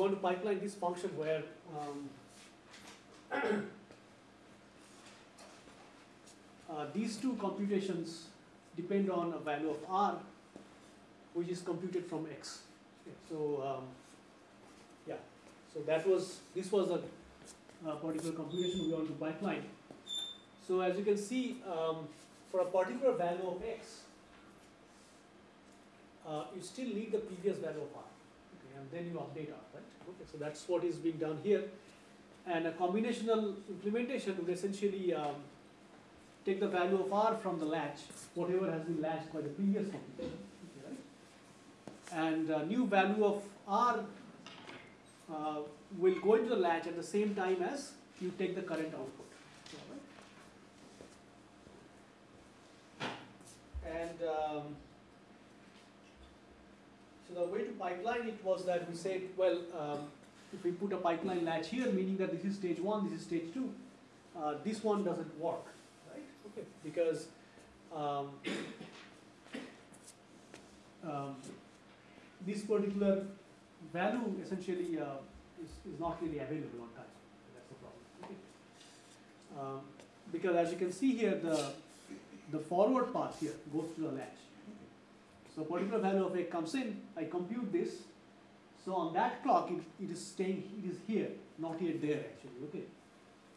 want to pipeline this function where um, uh, these two computations depend on a value of r, which is computed from x. So, um, yeah, so that was, this was a, a particular computation we want to pipeline. So as you can see, um, for a particular value of x, uh, you still need the previous value of r, okay, and then you update r? Okay, so that's what is being done here. And a combinational implementation would essentially um, take the value of r from the latch, whatever has been latched by the previous computation, right? And a new value of r uh, will go into the latch at the same time as you take the current output. alright? And um, so the way to pipeline it was that we said, well, um, if we put a pipeline latch here, meaning that this is stage one, this is stage two, uh, this one doesn't work, right? Okay, because um, um, this particular value essentially uh, is, is not really available on time. That's the problem. Okay. Um, because as you can see here, the the forward path here goes to the latch. So particular value of a comes in, I compute this. So on that clock, it, it is staying, it is here, not yet there actually, okay.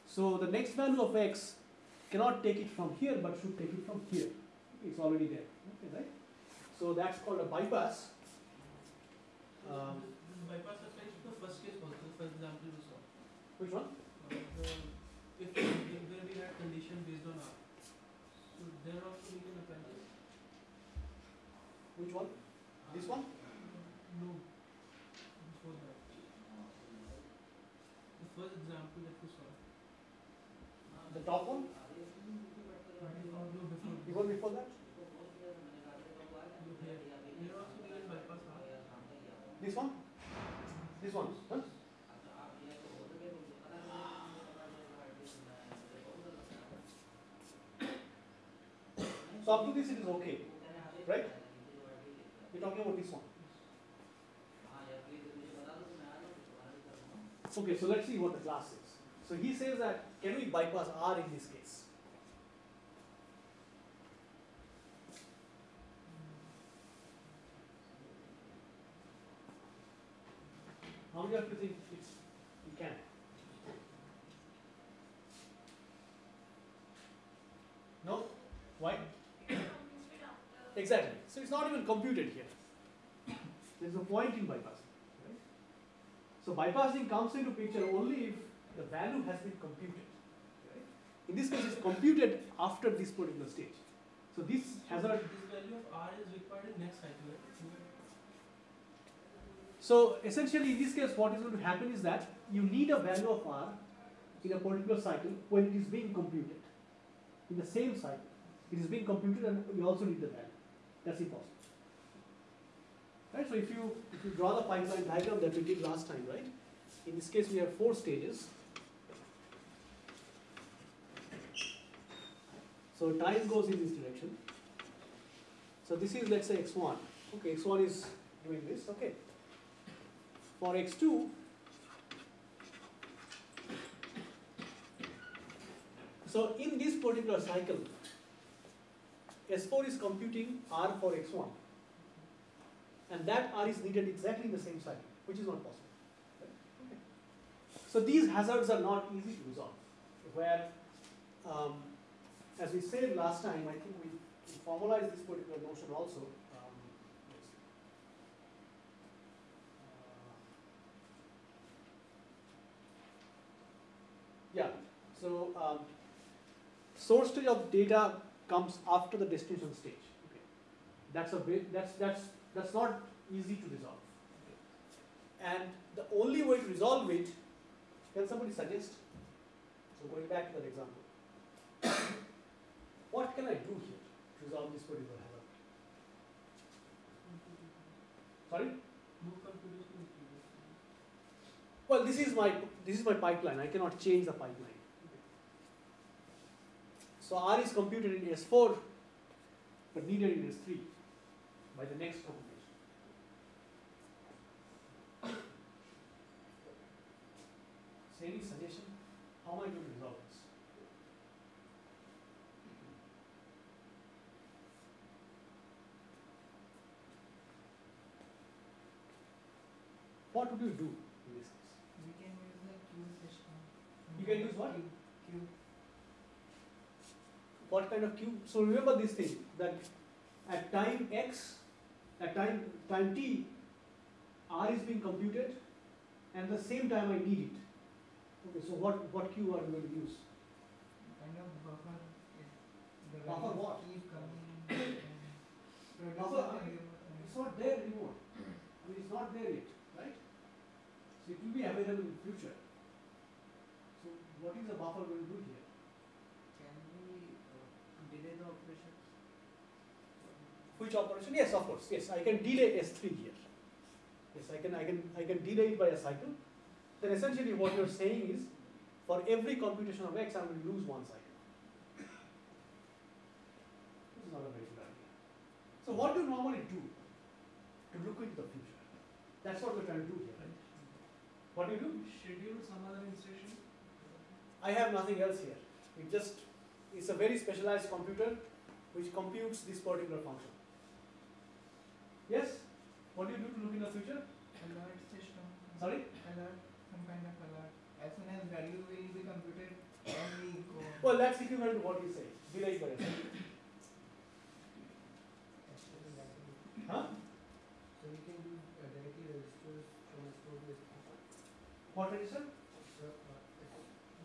So the next value of x cannot take it from here, but should take it from here. It's already there, okay, right? So that's called a bypass. Um, bypass applies to the first case also, for example, we saw. which one? Uh, the- If, if where we had condition based on R, so there also we can apply this. Which one? This one? No, before that. The first example that we saw. The top one? No, before. Even before that? Look here. Here also we can bypass R. This one? This one? Huh? So up to this it is okay, right? Talking about this one. Okay, so let's see what the class is. So he says that can we bypass R in this case? How many of you think it's we can? No? Why? Exactly. So it's not even computed here. There's no point in bypassing. Right? So bypassing comes into picture only if the value has been computed. Right? In this case, it's computed after this particular stage. So this hazard. This value of R is required in next cycle. So essentially, in this case, what is going to happen is that you need a value of r in a particular cycle when it is being computed. In the same cycle, it is being computed, and you also need the value. That's impossible. Right? So if you if you draw the pipeline diagram that we did last time, right? In this case, we have four stages. So time goes in this direction. So this is let's say x1. Okay, x1 is doing this. Okay. For x2, so in this particular cycle, S4 is computing R for x1, and that R is needed exactly in the same cycle, which is not possible. Okay. So these hazards are not easy to resolve, where, um, as we said last time, I think we, we formalized this particular notion also. Um. Uh, yeah, so um, source of data comes after the destination stage. Okay. That's a bit, that's that's that's not easy to resolve. Okay. And the only way to resolve it, can somebody suggest? So going back to that example, what can I do here to resolve this particular hazard? Sorry? No computation is needed. Well, this is my this is my pipeline. I cannot change the pipeline. So R is computed in S4, but needed in S3. by the next computation. So any suggestion? How am I going to resolve this? What would you do in this case? We can use the queue system. You can use what? What kind of queue? So remember this thing that at time x, at time time t, r is being computed, and the same time I need it. Okay, so what what queue are we going to use? Kind of buffer. Buffer what? Keep coming. and Buffer, I mean, It's not there anymore. I mean, it's not there yet, right? So it will be available in future. So what is the buffer going to do here? Can we uh, delay the operation? Which operation? Yes, of course. Yes, I can delay S3 here. Yes, I can, I can, I can delay it by a cycle. Then essentially what you're saying is, for every computation of x, going to lose one cycle. This is not a very good idea. So what do you normally do to look into the future? That's what we're trying to do here, right? What do you do? Schedule some other instruction. I have nothing else here. It just, it's a very specialized computer which computes this particular function. Yes? What do you do to look in the future? Alert system. Sorry? Alert. Some kind of alert. As soon as value will be computed, then we go. Well, that's equivalent to what you say. Delay by a. Huh? So we can do uh, directly registers from S4 to S3. What register? So uh,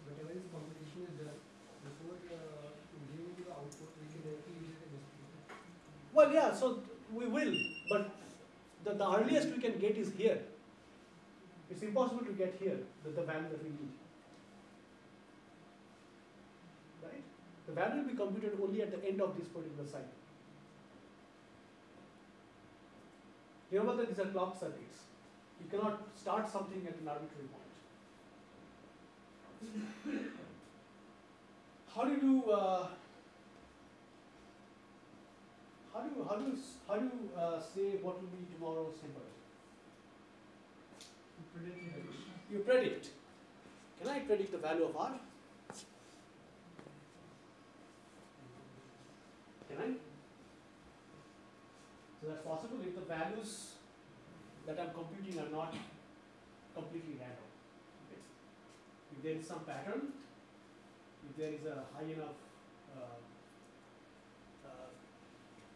whatever is computation is done, before uh, giving the output, we can directly use it in S3. Well, yeah, so we will, but the, the earliest we can get is here. It's impossible to get here, the, the value that we need. Right? The value will be computed only at the end of this particular cycle. Remember that these are clock circuits. You cannot start something at an arbitrary point. How do you, uh, how do you, how do you, how do you uh, say what will be tomorrow's temperature? Predict. You predict. Can I predict the value of R? Can I? So that's possible if the values that I'm computing are not completely random. Okay. If there is some pattern, if there is a high enough, uh,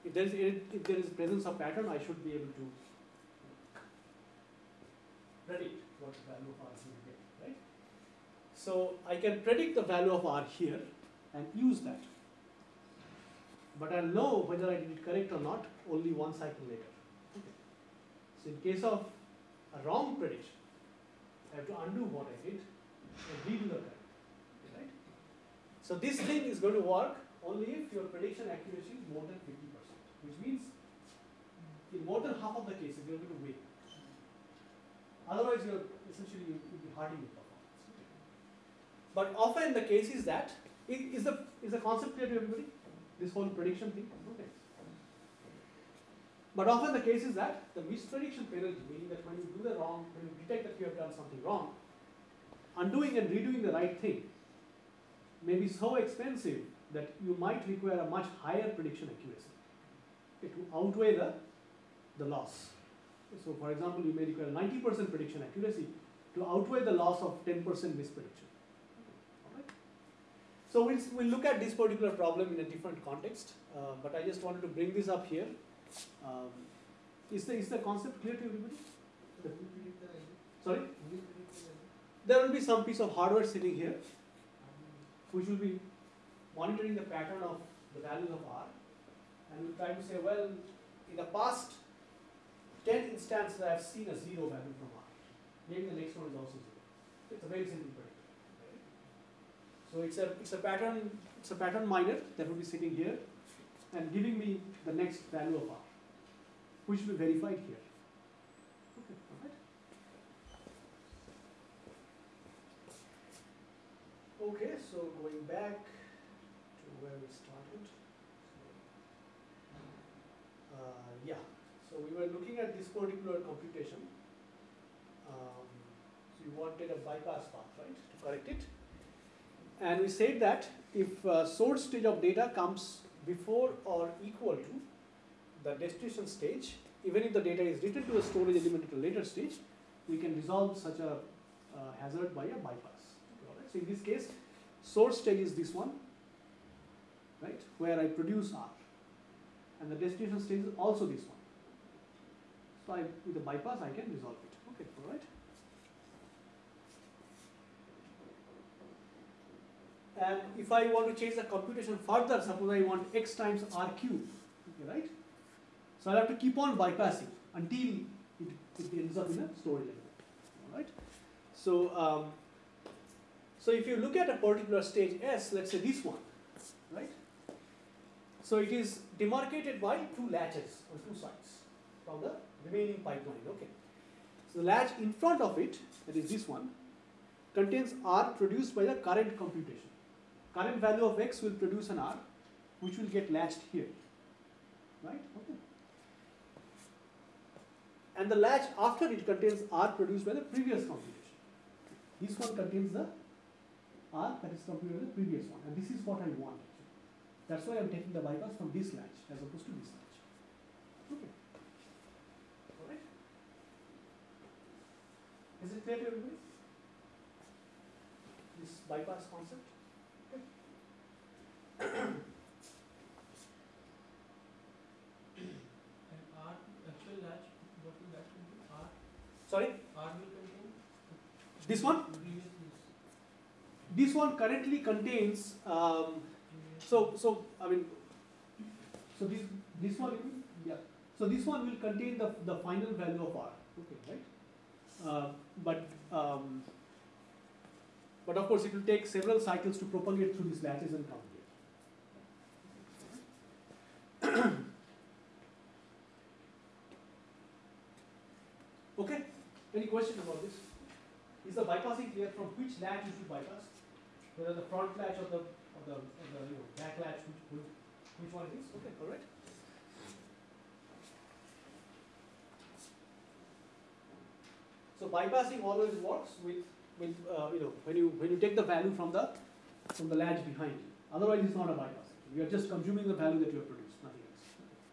if there is if there is presence of pattern, I should be able to predict what the value of R is going to get, right? So I can predict the value of R here and use that. But I'll know whether I did it correct or not only one cycle later. So in case of a wrong prediction, I have to undo what I did and redo the correct, right? So this thing is going to work only if your prediction accuracy is more than 50%, which means in more than half of the cases you're going to win. Otherwise, you're essentially you will be hurting your performance. But often the case is that i- the is the concept clear to everybody? This whole prediction thing. Okay. But often the case is that the misprediction penalty, meaning that when you do the wrong, when you detect that you have done something wrong, undoing and redoing the right thing may be so expensive that you might require a much higher prediction accuracy. It will outweigh the, the loss. So for example, you may require 90% prediction accuracy to outweigh the loss of 10% misprediction. So we'll, we'll look at this particular problem in a different context, uh, but I just wanted to bring this up here. Um, is, the, is the concept clear to everybody? So who will predict the? Sorry? Who will predict the value? There will be some piece of hardware sitting here which will be monitoring the pattern of the values of R and will try to say, well, in the past 10 instances I have seen a zero value from R. Maybe the next one is also zero. It's a very simple predictor. So it's a, it's a pattern, it's a pattern miner that will be sitting here and giving me the next value of R, which will be verified here. Okay, alright. Okay, so going back to where we started. Uh, yeah, So we were looking at this particular computation. Um, so you wanted a bypass path, right, to correct it. And we said that if uh, source stage of data comes before or equal to the destination stage, even if the data is written to a storage element at a later stage, we can resolve such a uh, hazard by a bypass. Right. So in this case, source stage is this one, right, where I produce R, and the destination stage is also this one. So I, with a bypass, I can resolve it. Okay, all right. And if I want to change the computation further, suppose I want x times r cube, okay, right? So I'll have to keep on bypassing until it, it ends up in a storage element, all right? So, um, so if you look at a particular stage S, let's say this one, right? So it is demarcated by two latches on two sides from the remaining pipeline, okay? So the latch in front of it, that is this one, contains R produced by the current computation. Current value of X will produce an R, which will get latched here, right? Okay. And the latch after it contains R produced by the previous computation. This one contains the R that is computed by the previous one, and this is what I want. Actually. That's why I'm taking the bypass from this latch as opposed to this latch. Okay. Alright. Is it clear to everybody? This bypass concept? Okay. And R, actual latch, what will that contain? R, Sorry? R will contain? This one? This one currently contains, um, so, so, I mean, so this, this one, yeah, so this one will contain the, the final value of R, okay, right? Uh, but, um, but of course it will take several cycles to propagate through these latches and come here. Okay, any question about this? Is the bypassing clear from which latch you should bypass? Whether the front latch or the, or the, or the, you know, back latch, which, which, one it is? Okay, all right. So bypassing always works with, with, uh, you know, when you, when you take the value from the, from the latch behind you. Otherwise, it's not a bypass. You are just consuming the value that you have produced, nothing else.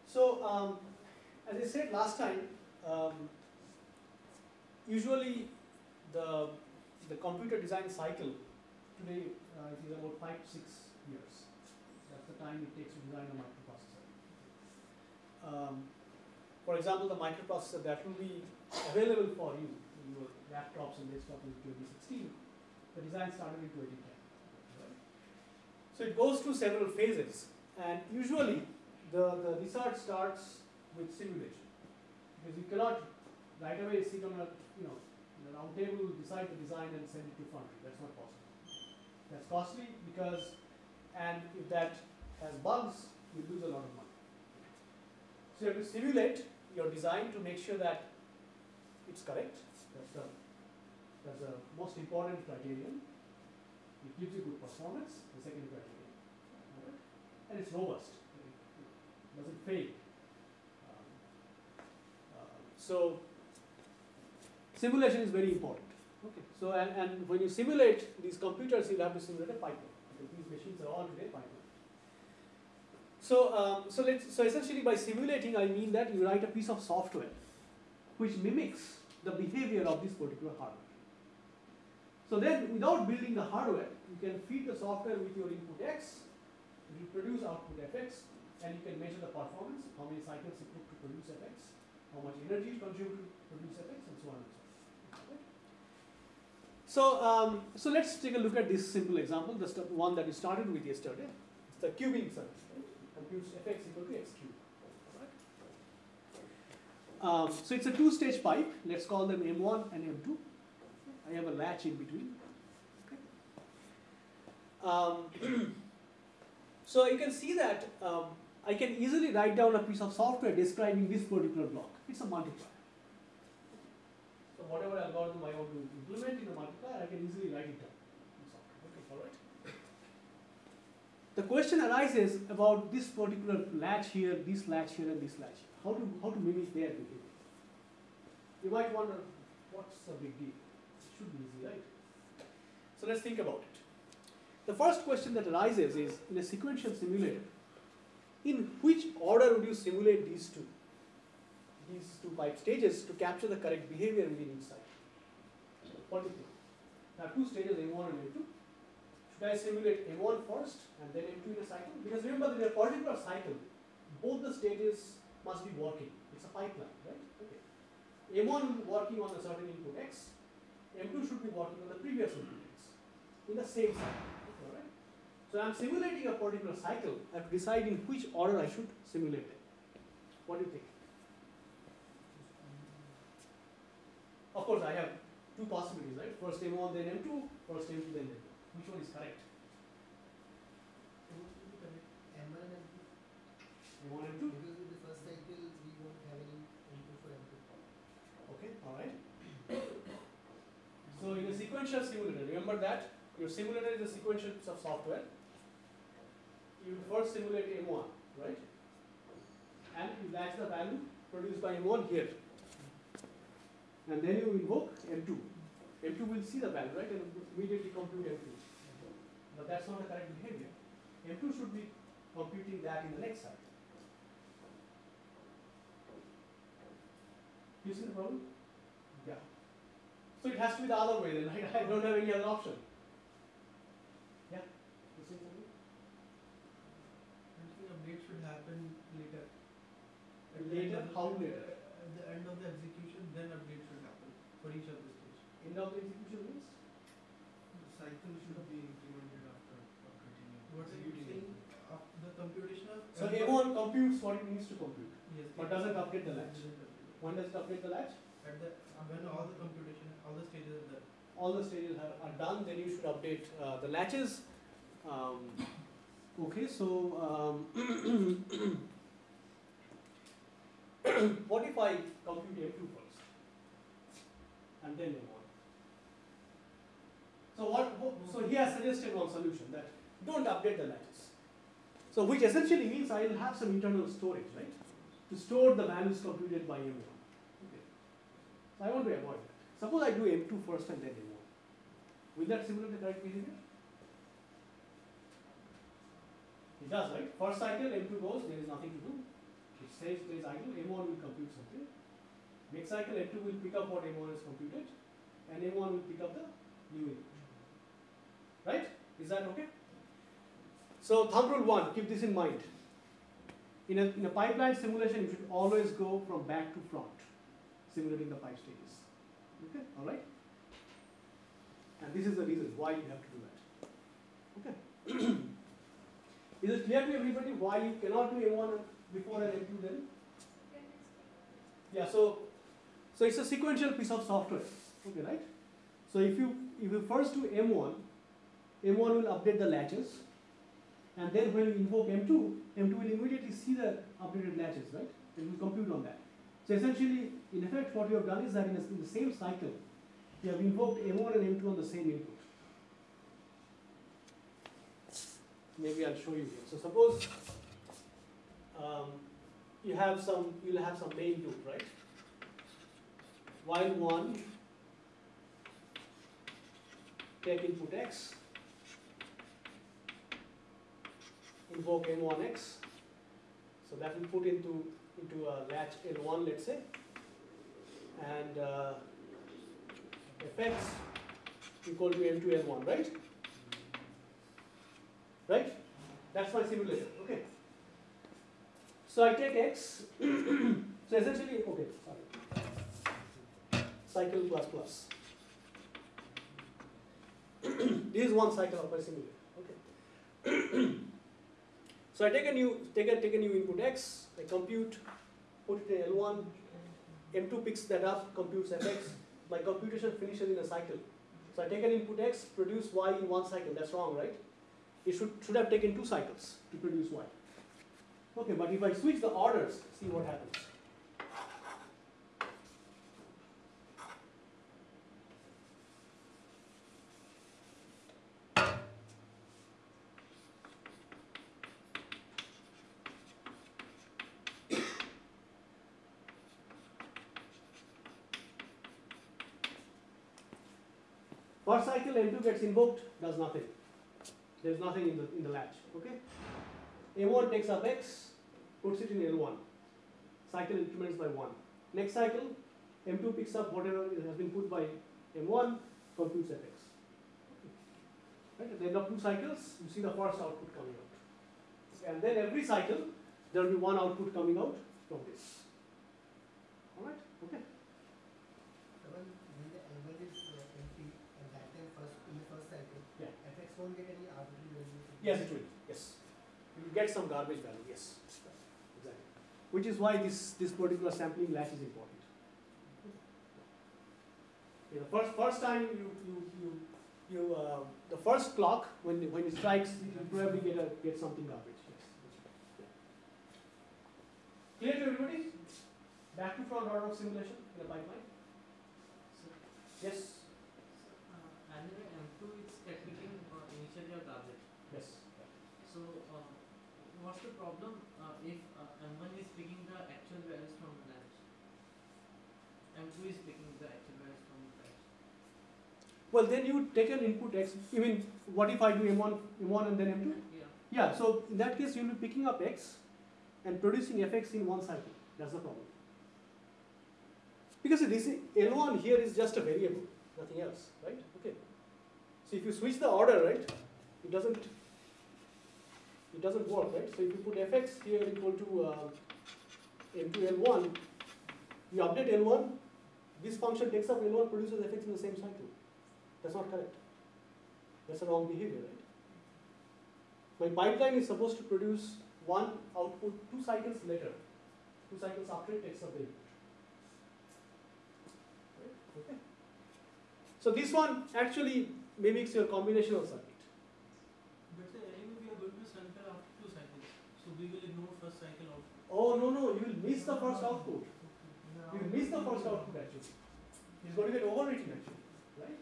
So, um, as I said last time, um, usually the, the computer design cycle today uh, about five to six years. That's the time it takes to design a microprocessor. Um, for example, the microprocessor that will be available for you in your laptops and desktops in 2016, the design started in 2010. Right? So it goes through several phases, and usually the, the research starts with simulation because you cannot right away sit on a you know a round table, decide the design and send it to foundry. That's not possible. That's costly because, and if that has bugs, you lose a lot of money. So you have to simulate your design to make sure that it's correct. That's the that's the most important criterion. It gives you good performance. The second criterion, Alright? and it's robust. It doesn't fail. Um, uh, so simulation is very important. Okay. So and, and when you simulate these computers, you'll have to simulate a pipeline. Because these machines are all today pipeline. So um, so let's so essentially by simulating I mean that you write a piece of software which mimics the behavior of this particular hardware. So then without building the hardware, you can feed the software with your input X, will produce output Fx, and you can measure the performance, how many cycles it took to produce Fx, how much energy it consumed to produce Fx, and so on and so forth. So, um, so let's take a look at this simple example, the one that we started with yesterday. It's the cubing circuit, computes Fx equal to x cubed. Um, so it's a two-stage pipe. Let's call them M1 and M2. I have a latch in between. Um, so you can see that um, I can easily write down a piece of software describing this particular block. It's a multiplier. So whatever algorithm I want to implement in a multiplier, I can easily write it down. Okay, all right. The question arises about this particular latch here, this latch here, and this latch here. How to, how to mimic their behavior. You might wonder, what's the big deal? It should be easy, right? So let's think about it. The first question that arises is, in a sequential simulator, in which order would you simulate these two? These two pipe stages to capture the correct behavior within each cycle. What do you think? Two stages, M1 and M2. Should I simulate M1 first and then M2 in a cycle? Because remember, in a particular cycle, both the stages must be working. It's a pipeline, right? Okay. M1 working on a certain input X, M2 should be working on the previous input X in the same cycle. Okay, alright? So I'm simulating a particular cycle, I have to decide in which order I should simulate it. What do you think? Of course, I have two possibilities, right? First M1, then M2, first M2, then M2. Which one is correct? M1 and M2. M1, M2? Because in the first cycle, we won't have any M2 for M2. Okay, alright. So in a sequential simulator, remember that your simulator is a sequential piece of software. You first simulate M1, right? And you latch the value produced by M1 here. And then you invoke M2. M2 will see the value, right, and immediately compute M2. But that's not the correct behavior. M2 should be computing that in the next cycle. You see the problem? Yeah. So it has to be the other way then, right? I don't have any other option. Yeah? You see something? I think update should happen later. At the Later? end of the- How later? At the end of the execution, then update should happen for each of the stage. End of the execution means? The cycle should be implemented after or continue. What are you saying? The computation of. So M1 computes what it needs to compute. Yes. But it- doesn't update the latch. doesn't. When does it update the latch? At the, when all the computation, all the stages are done. All the stages are, are done, then you should update uh, the latches. Um, okay, so um, what if I compute M2 first? And then M1? So what, what- so he has suggested one solution that don't update the latches. So which essentially means I will have some internal storage, right? To store the values computed by M1. So I want to avoid. Suppose I do M2 first and then M1. Will that simulate the correct behavior? It does, right? First cycle, M2 goes, there is nothing to do. It stays, stays idle, M1 will compute something. Next cycle, M2 will pick up what M1 has computed, and M1 will pick up the new input. Right? Is that okay? So thumb rule one, keep this in mind. In a, in a pipeline simulation, you should always go from back to front, simulating the five stages. Okay, all right? And this is the reason why you have to do that. Okay. is it clear to everybody why you cannot do M1 before and M2 then? Yeah, so so it's a sequential piece of software. Okay, right? So if you if you first do M1, M1 will update the latches, and then when you invoke M2, M2 will immediately see the updated latches, right? It will compute on that. So essentially, in effect, what you have done is that in, a, in the same cycle, you have invoked M1 and M2 on the same input. Maybe I'll show you here. So suppose um, you have some, you'll have some main loop, right? While one take input x, invoke m1x. So that will put into into a latch L1, let's say, and uh, fx equal to m2 L1, right? Right? That's my simulation. Okay. So I take x. so essentially, okay, sorry. Cycle plus plus. this is one cycle of my simulator. Okay. so I take a new take a take a new input x. I compute, put it in L1. M2 picks that up, computes fx. My computation finishes in a cycle. So I take an input x, produce y in one cycle. That's wrong, right? It should should have taken two cycles to produce y. Okay, but if I switch the orders, see what happens. Cycle M2 gets invoked, does nothing. There's nothing in the in the latch. Okay. M1 takes up X, puts it in L1. Cycle increments by one. Next cycle, M2 picks up whatever has been put by M1, computes Fx. Right? At the end of two cycles, you see the first output coming out. And then every cycle, there will be one output coming out from this. Alright? Okay. So when, when the L1 is uh, empty, and that time first, in the first cycle, Yeah. fx won't get any arbitrary value. Yes, it will. Yes. You will get some garbage value. Yes. Exactly. Which is why this, this particular sampling latch is important. Yeah, the first, first time you, you, you, you uh, the first clock, when, when it strikes, you probably get, a, get something garbage. Yes. Clear to everybody? Back to front order of simulation in the pipeline? Yes. Uh, anyway, M2 is technically uh, initially a garbage. Yes. So, uh, what's the problem uh, if uh, M1 is picking the actual values from the latch? M2 is picking the actual values from the latch. Well, then you take an input x. You mean, what if I do m1, m1 and then m2? Yeah. Yeah, so in that case, you'll be picking up x and producing fx in one cycle. That's the problem. Because this L1 here is just a variable, nothing else, right? Okay. So if you switch the order, right, it doesn't, it doesn't work, right? So if you put fx here equal to uh, m2 L1, you update L1, this function takes up L1, produces fx in the same cycle. That's not correct. That's a wrong behavior, right? My pipeline is supposed to produce one output two cycles later, two cycles after it takes up the input. Right? Okay. So this one actually mimics your combinational circuit. But uh, anyway, we are going to sample after two cycles. So we will ignore first cycle output. Oh no no, you will miss the first output. You will miss the first output actually. It's going to get overwritten actually, right?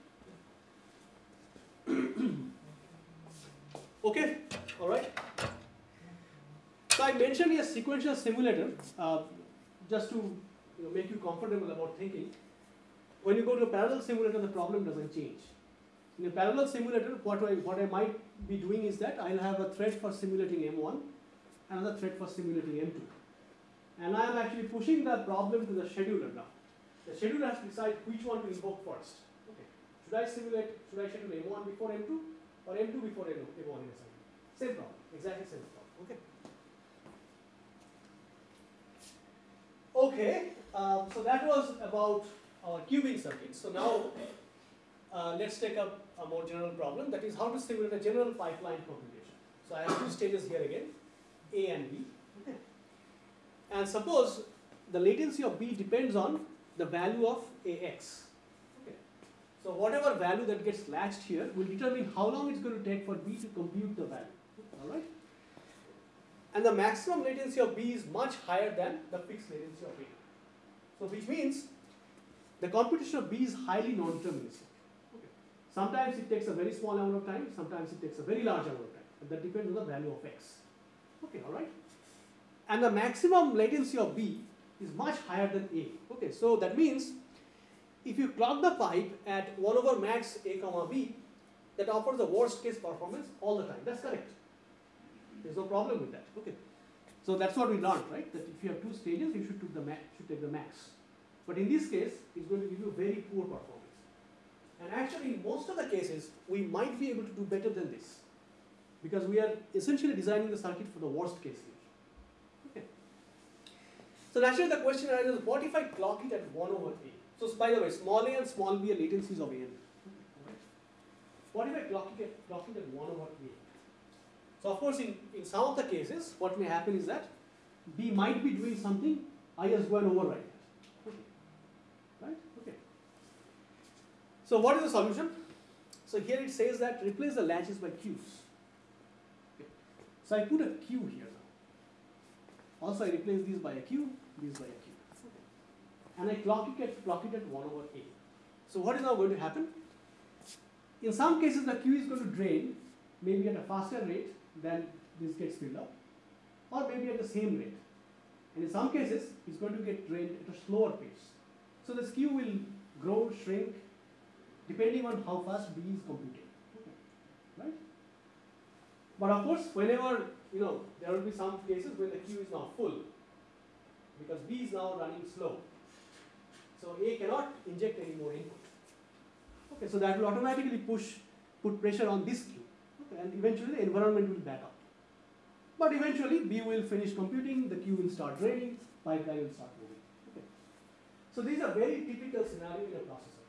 okay, all right. So I mentioned a sequential simulator uh, just to you know, make you comfortable about thinking. When you go to a parallel simulator, the problem doesn't change. In a parallel simulator, what I, what I might be doing is that I'll have a thread for simulating M1, another thread for simulating M2. And I am actually pushing that problem to the scheduler now. The scheduler has to decide which one to invoke first. Okay. Should I simulate, should I schedule M1 before M2 or M2 before M1 in a cycle? Same problem, exactly same problem. Okay. Okay, um, so that was about our cubing circuit. So now uh, let's take up a more general problem that is how to simulate a general pipeline computation. So I have two stages here again, A and B. And suppose the latency of B depends on the value of AX. Okay. So whatever value that gets latched here will determine how long it's going to take for B to compute the value. Alright? And the maximum latency of B is much higher than the fixed latency of A. So which means the computation of B is highly non-deterministic. Okay. Sometimes it takes a very small amount of time, sometimes it takes a very large amount of time. But that depends on the value of X. Okay, alright? and the maximum latency of B is much higher than A. Okay, so that means if you clock the pipe at 1 over max A comma B, that offers the worst case performance all the time. That's correct. There's no problem with that. Okay. So that's what we learned, right? That if you have two stages, you should the max. Should take the max. But in this case, it's going to give you very poor performance. And actually, in most of the cases, we might be able to do better than this, because we are essentially designing the circuit for the worst case here. So naturally the question arises, what if I clock it at 1 over A? So by the way, small a and small b are latencies of AN. What if I clock it at, clock it at 1 over A? So of course in, in some of the cases, what may happen is that B might be doing something, I just go and override that. Okay. Right? Okay. So what is the solution? So here it says that replace the latches by queues. Okay. So I put a queue here now. Also I replace these by a queue, these by a queue. And I clock it at clock it at 1 over A. So what is now going to happen? In some cases the queue is going to drain maybe at a faster rate than this gets filled up or maybe at the same rate. And in some cases it's going to get drained at a slower pace. So this queue will grow, shrink depending on how fast B is computing. Right? But of course, whenever, you know, there will be some cases when the queue is now full, because B is now running slow. So A cannot inject any more input. Okay, so that will automatically push, put pressure on this queue. Okay, and eventually the environment will back up. But eventually B will finish computing, the queue will start draining, pipeline will start moving. Okay. So these are very typical scenario in a processor,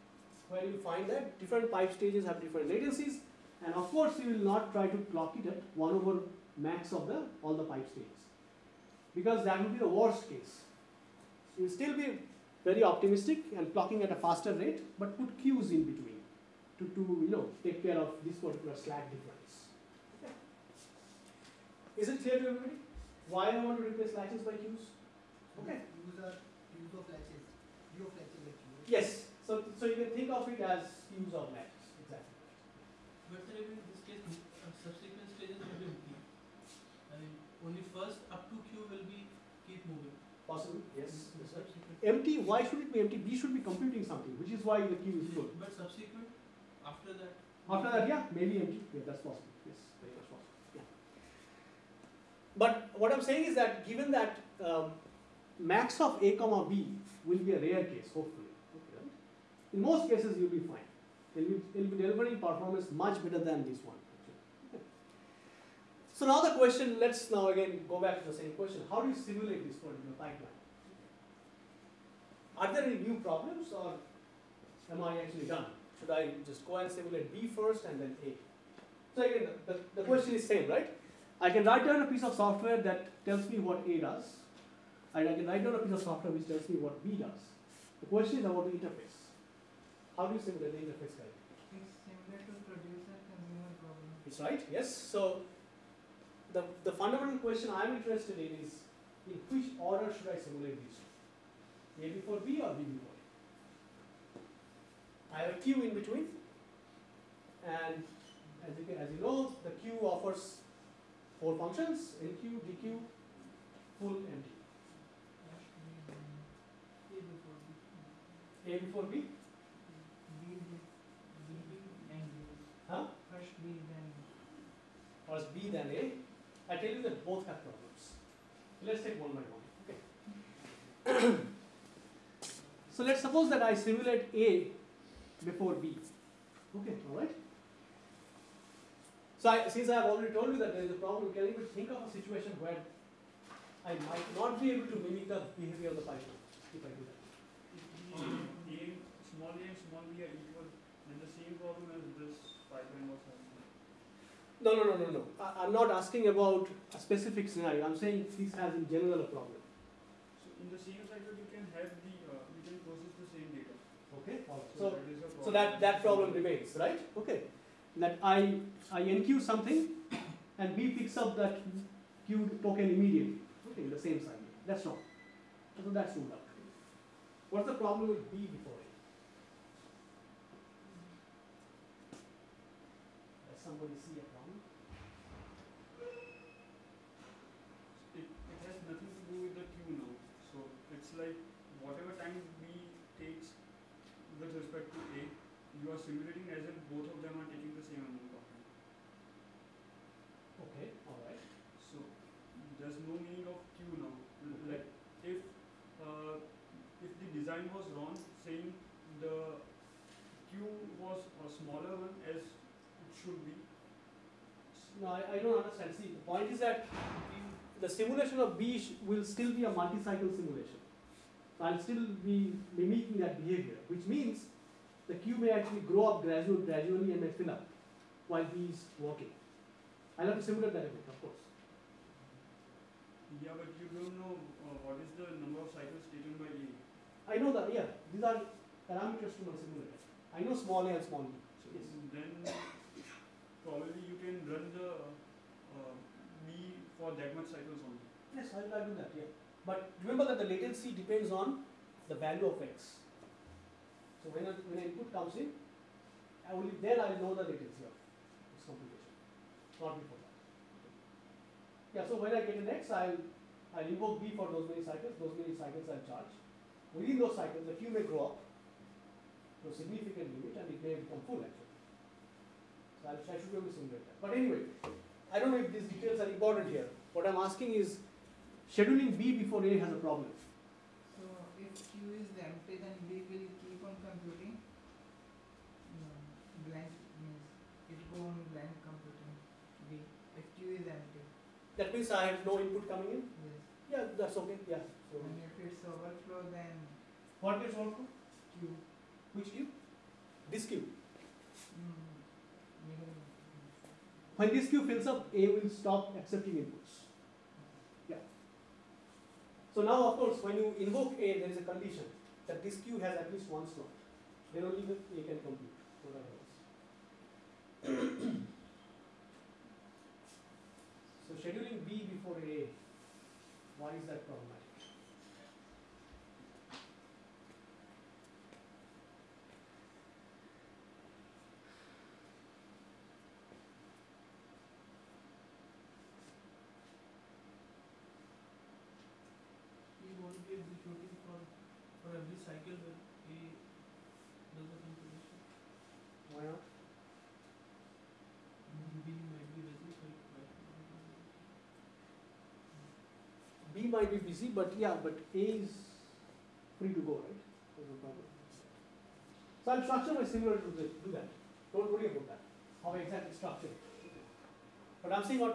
where you find that different pipe stages have different latencies, and of course you will not try to clock it at 1 over max of the all the pipe stages, because that would be the worst case. You will still be very optimistic and clocking at a faster rate, but put queues in between to, to you know take care of this particular slack difference. Okay. Is it clear to everybody? Why I want to replace latches by queues? Okay. Use are of latches, view of latches. Yes. So so you can think of it as queues of latches. Exactly. But sir, in this case, uh, subsequent stages will be empty. I mean, only first up to queue will be keep moving. Possible. Yes. yes sir. Subsequent. Empty. Why should it be empty? B should be computing something, which is why the queue is full. But subsequent, after that. After that, yeah, maybe empty. Yeah, that's possible. Yes, very much possible. Yeah. But what I'm saying is that given that um, max of A comma B will be a rare case, hopefully. Okay, right? In most cases, you'll be fine. It'll be, you'll be delivering performance much better than this one. So now the question, let's now again go back to the same question. How do you simulate this particular pipeline? Are there any new problems or am I actually done? Should I just go and simulate B first and then A? So again, the, the, question is same, right? I can write down a piece of software that tells me what A does, and I can write down a piece of software which tells me what B does. The question is about the interface. How do you simulate the interface guide? It's similar to producer consumer problem. It's right, yes. So the, the fundamental question I'm interested in is in which order should I simulate these two? A before B or B before A? I have a queue in between, and as you, can, as you know, the queue offers four functions: NQ, DQ, full, empty. A before B. A before B, B, B, B and B. huh? First B then Or is B than A? I tell you that both have problems. Let's take one by one. Okay. so let's suppose that I simulate A before B. Okay, all right. So I, since I have already told you that there is a problem, can you think of a situation where I might not be able to mimic the behavior of the pipeline if I do that? If the a, small a and small b are equal, then the same problem as this pipeline was. No, no, no, no, no. I, I'm not asking about a specific scenario. I'm saying this has in general a problem. So in the same cycle, you can have the, uh, you can process the same data. Okay. So So that is a problem. So that, problem remains, right? Okay. That I, I enqueue something and B picks up that queued token immediately. Okay, in the same cycle. That's wrong. So that's ruled out. What's the problem with B before A? Does somebody see a problem? It, it has nothing to do with the queue now. So it's like whatever time B takes with respect to A, simulating as if both of them are taking the same amount of time. Okay, alright. So there's no meaning of queue now. Okay. Like if uh, if the design was wrong, saying the queue was a smaller one as it should be. No, I, I don't understand. See, the point is that the simulation of B will still be a multi-cycle simulation. I'll still be mimicking that behavior, which means the queue may actually grow up gradual, gradually and may fill up while B is working. I'll have to simulate that effect, of course. Yeah, but you don't know uh, what is the number of cycles taken by A. I know that, yeah, these are parameters to my simulator. I know small a and small b. So Yes. then probably you can run the uh, B for that much cycles only. Yes, I'll, I'll do that, yeah. But remember that the latency depends on the value of x. So when, when input comes in, I only then I'll know the latency of this computation, not before that. Yeah, so when I get an x, I'll, I'll invoke b for those many cycles, those many cycles I'll charge. Within those cycles, the queue may grow up, to a significant limit and it may become full actually. So I'll, I should be able to simulate that. But anyway, I don't know if these details are important here. What I'm asking is scheduling B before A has a problem. So if Q is empty, then B will keep on computing. No, blank means it go on blank computing. B if Q is empty. That means I have no input coming in? Yes. Yeah, that's okay, yeah. So And if it's overflow, then what gets overflow? Q. Which queue? This queue. Mm. When this queue fills up, A will stop accepting inputs. Yeah. So now, of course, when you invoke A, there is a condition that this queue has at least one slot. Then only A can compute, whatever else. so scheduling B A, why is that problematic? We won't be executing for, for every cycle when A does the computation. Why not? B might be busy, so it might not be busy. B might be busy, but yeah, but A is free to go, right? There's no problem. So I'll structure my simulator to this- do that. Don't worry about that. How I exactly structure it. But I'm saying on,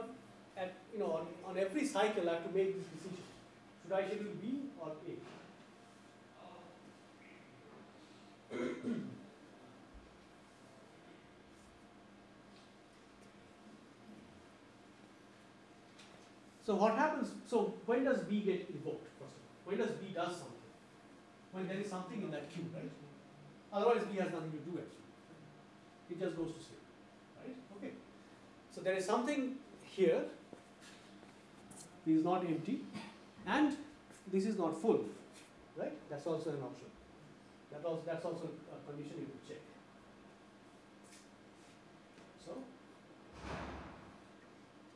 at, you know, on, on every cycle I have to make this decision. Should I schedule B or A? So what happens, so when does B get invoked, first of all? When does B does something? When there is something in that queue, right? Otherwise B has nothing to do actually. It just goes to sleep, right? Okay. So there is something here, this is not empty, and this is not full, right? That's also an option. That also, that's also a condition you could check. So,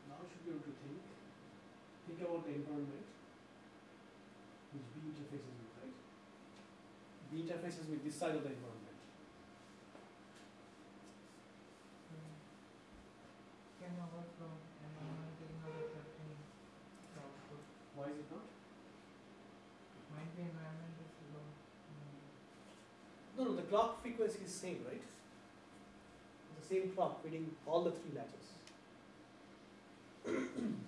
now you should be able to think think about the environment which B interfaces with, right? B interfaces with this side of the environment. Hmm. Can overflow and environment is not affecting the output. Why is it not? Might be environment is low. No, no, the clock frequency is same, right? The same clock feeding all the three latches.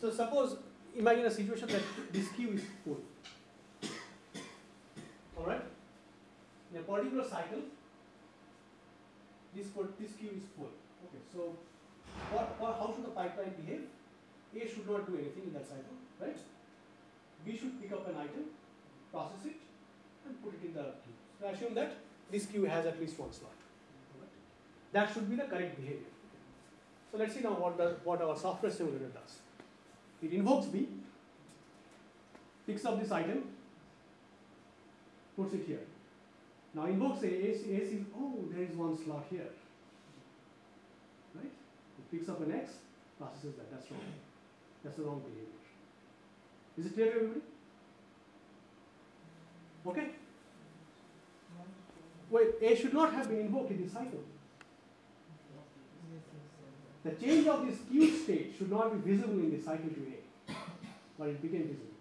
so suppose, imagine a situation that this queue is full. Alright? In a particular cycle, this, this queue is full. Okay, so what, what, how should the pipeline behave? A should not do anything in that cycle, right? B should pick up an item, process it, and put it in the queue. So assume that this queue has at least one slot. Alright? That should be the correct behavior. So let's see now what what our software simulator does. It invokes B, picks up this item, puts it here. Now invokes A, A, A sees, oh, there is one slot here. Right? It picks up an X, processes that. That's wrong. That's the wrong behavior. Is it clear to everybody? Okay? Wait, A should not have been invoked in this cycle. The change of this Q state should not be visible in the cycle to A, but it became visible.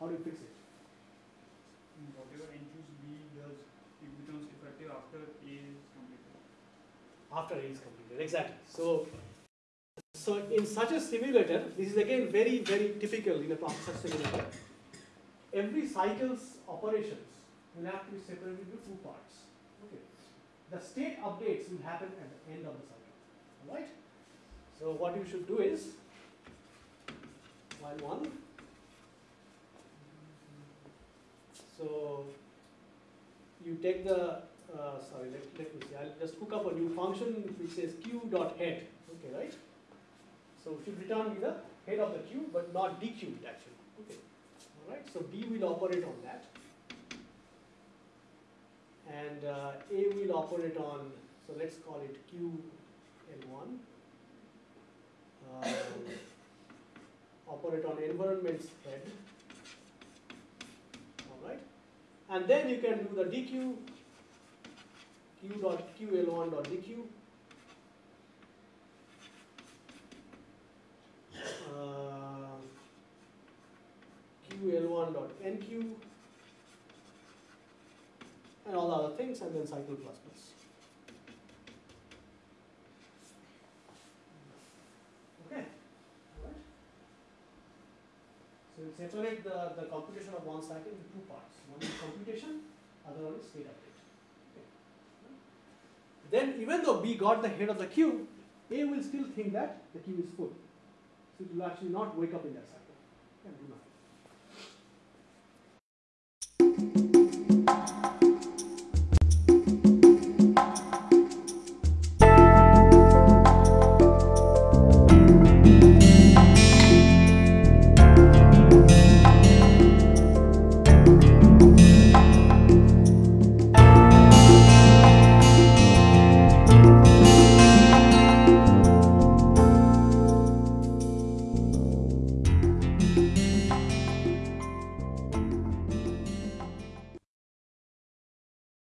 How do you fix it? Whatever enqueues B does, it becomes effective after A is completed. After A is completed, exactly. So, so in such a simulator, this is again very, very typical in a processor simulator. Every cycle's operations will have to be separated into two parts. Okay. The state updates will happen at the end of the cycle. Alright? So what you should do is, while one, so you take the, uh, sorry, let, let me see, I'll just hook up a new function which says q dot head, okay, right? So it should return me the head of the queue, but not dequeued actually, okay. Alright, so B will operate on that. And uh, A will operate on, so let's call it Q L1. Um, operate on environment's head. Alright? And then you can do the dq, q dot ql1 dot dq. Uh, ql1 dot nq and all the other things and then cycle plus plus. Okay, alright. So we separate the, the computation of one cycle into two parts. One is computation, other one is state update. Okay. Then even though B got the head of the queue, A will still think that the queue is full. So it will actually not wake up in that cycle and do nothing.